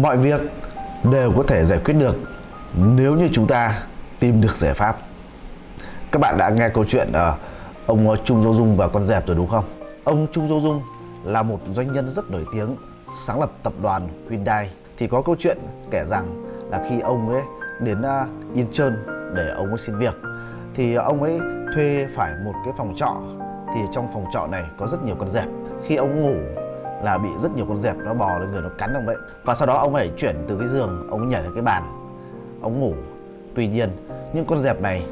mọi việc đều có thể giải quyết được nếu như chúng ta tìm được giải pháp. Các bạn đã nghe câu chuyện ở ông ờ, Trung Dô Dung và con dẹp rồi đúng không? Ông Trung Dô Dung là một doanh nhân rất nổi tiếng, sáng lập tập đoàn Hyundai. Thì có câu chuyện kể rằng là khi ông ấy đến ờ, Incheon để ông ấy xin việc, thì ông ấy thuê phải một cái phòng trọ. Thì trong phòng trọ này có rất nhiều con dẹp. Khi ông ngủ là bị rất nhiều con dẹp, nó bò lên người, nó cắn ông ấy. Và sau đó ông phải chuyển từ cái giường, ông nhảy lên cái bàn, ông ngủ. Tuy nhiên, những con dẹp này,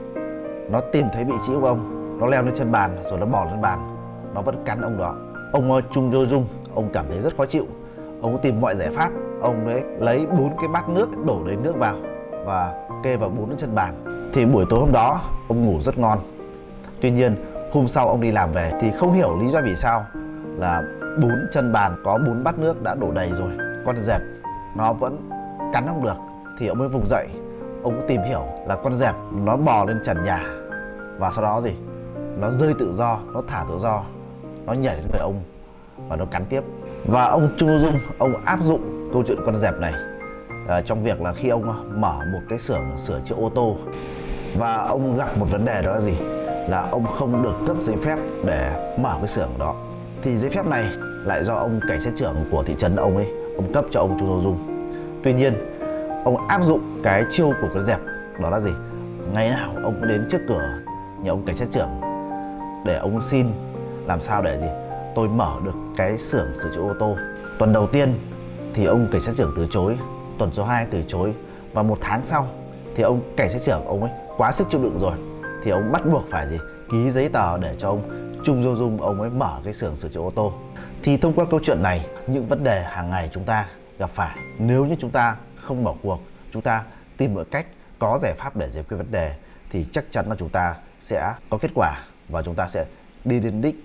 nó tìm thấy vị trí của ông, nó leo lên chân bàn, rồi nó bò lên bàn, nó vẫn cắn ông đó. Ông ờ, Chung Jo Dung, ông cảm thấy rất khó chịu. Ông tìm mọi giải pháp, ông đấy lấy bốn cái bát nước, đổ đầy nước vào và kê vào bốn chân bàn. Thì buổi tối hôm đó, ông ngủ rất ngon. Tuy nhiên, hôm sau ông đi làm về thì không hiểu lý do vì sao là bốn chân bàn có bốn bát nước đã đổ đầy rồi. Con dẹp nó vẫn cắn không được. Thì ông mới vùng dậy ông tìm hiểu là con dẹp nó bò lên trần nhà. Và sau đó gì? Nó rơi tự do nó thả tự do nó nhảy đến người ông và nó cắn tiếp. Và ông Trung Dung ông áp dụng câu chuyện con dẹp này uh, trong việc là khi ông à, mở một cái xưởng sửa chữa ô tô. Và ông gặp một vấn đề đó là gì? Là ông không được cấp giấy phép để mở cái xưởng đó thì giấy phép này lại do ông cảnh sát trưởng của thị trấn ông ấy, ông cấp cho ông Chu Tô Dung. Tuy nhiên, ông áp dụng cái chiêu của con dẹp, đó là gì? Ngày nào ông cũng đến trước cửa nhà ông cảnh sát trưởng để ông xin làm sao để gì? Tôi mở được cái xưởng sửa chữa ô tô. Tuần đầu tiên thì ông cảnh sát trưởng từ chối, tuần số 2 từ chối. Và một tháng sau thì ông cảnh sát trưởng ông ấy quá sức chịu đựng rồi, thì ông bắt buộc phải gì? Ký giấy tờ để cho ông Trung do Dung, ông ấy mở cái xưởng sửa chữa ô tô. Thì thông qua câu chuyện này, những vấn đề hàng ngày chúng ta gặp phải, nếu như chúng ta không bỏ cuộc, chúng ta tìm mọi cách có giải pháp để giải quyết vấn đề, thì chắc chắn là chúng ta sẽ có kết quả và chúng ta sẽ đi đến đích.